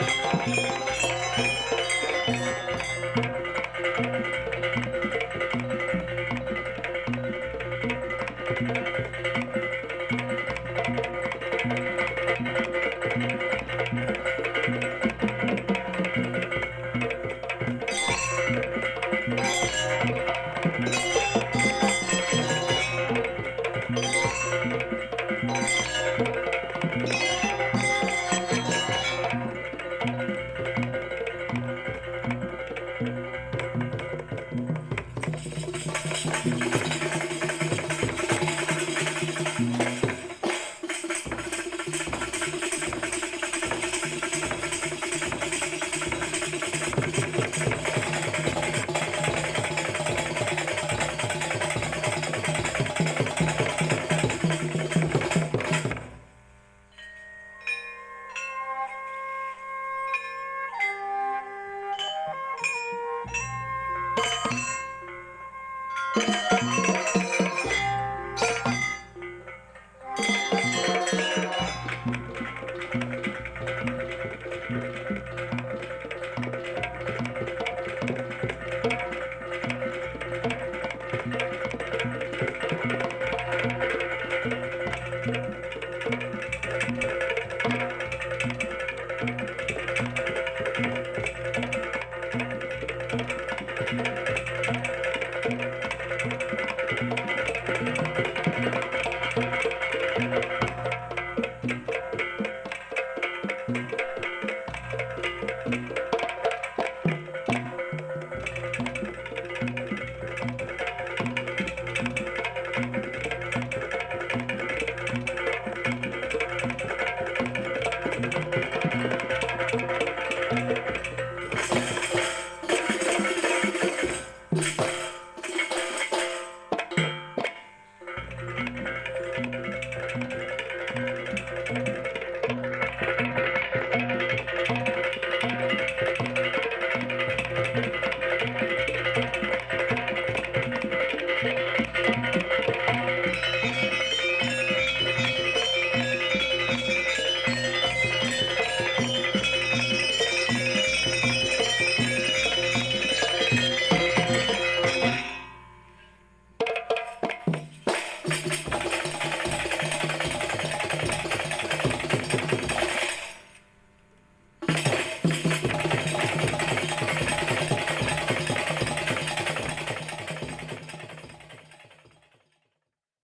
Música